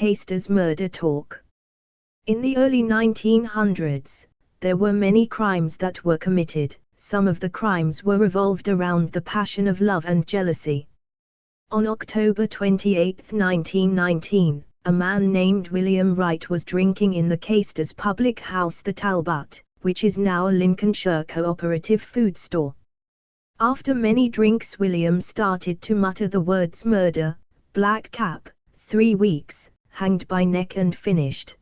Caistor's murder talk. In the early 1900s, there were many crimes that were committed, some of the crimes were revolved around the passion of love and jealousy. On October 28, 1919, a man named William Wright was drinking in the Caistor's public house the Talbot, which is now a Lincolnshire cooperative food store. After many drinks William started to mutter the words murder, black cap, three weeks, hanged by neck and finished.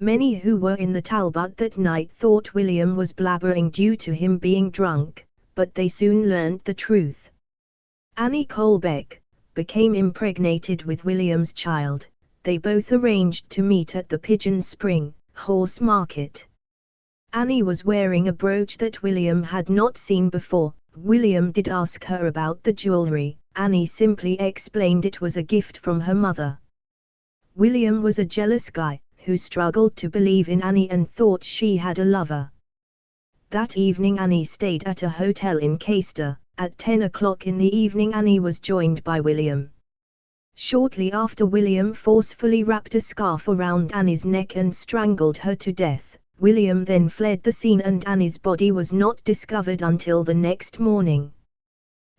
Many who were in the Talbot that night thought William was blabbering due to him being drunk, but they soon learned the truth. Annie Colbeck, became impregnated with William's child, they both arranged to meet at the Pigeon Spring, horse market. Annie was wearing a brooch that William had not seen before, William did ask her about the jewelry, Annie simply explained it was a gift from her mother. William was a jealous guy, who struggled to believe in Annie and thought she had a lover. That evening Annie stayed at a hotel in Caistor. At 10 o'clock in the evening Annie was joined by William. Shortly after William forcefully wrapped a scarf around Annie's neck and strangled her to death, William then fled the scene and Annie's body was not discovered until the next morning.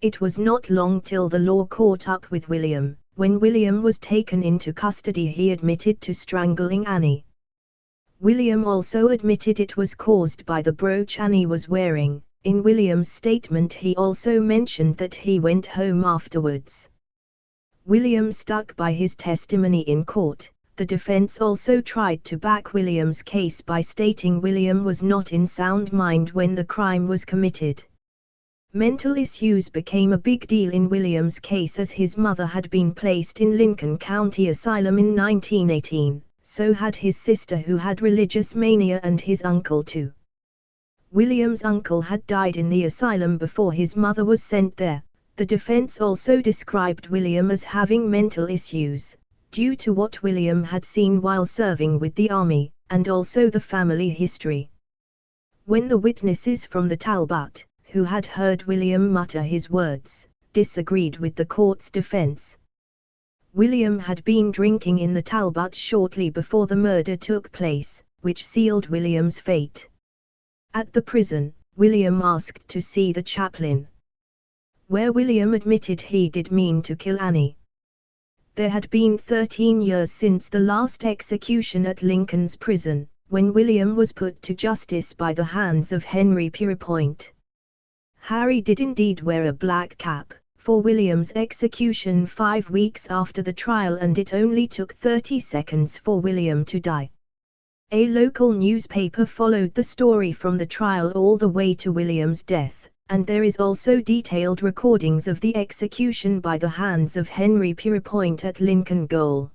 It was not long till the law caught up with William. When William was taken into custody he admitted to strangling Annie. William also admitted it was caused by the brooch Annie was wearing. In William's statement he also mentioned that he went home afterwards. William stuck by his testimony in court, the defense also tried to back William's case by stating William was not in sound mind when the crime was committed. Mental issues became a big deal in William's case as his mother had been placed in Lincoln County Asylum in 1918, so had his sister who had religious mania and his uncle too. William's uncle had died in the asylum before his mother was sent there. The defense also described William as having mental issues, due to what William had seen while serving with the army, and also the family history. When the witnesses from the Talbot, who had heard William mutter his words, disagreed with the court's defense. William had been drinking in the Talbot shortly before the murder took place, which sealed William's fate. At the prison, William asked to see the chaplain. Where William admitted he did mean to kill Annie. There had been 13 years since the last execution at Lincoln's prison, when William was put to justice by the hands of Henry Pierrepoint. Harry did indeed wear a black cap, for William's execution five weeks after the trial and it only took 30 seconds for William to die. A local newspaper followed the story from the trial all the way to William's death, and there is also detailed recordings of the execution by the hands of Henry Pierrepoint at Lincoln Gaol.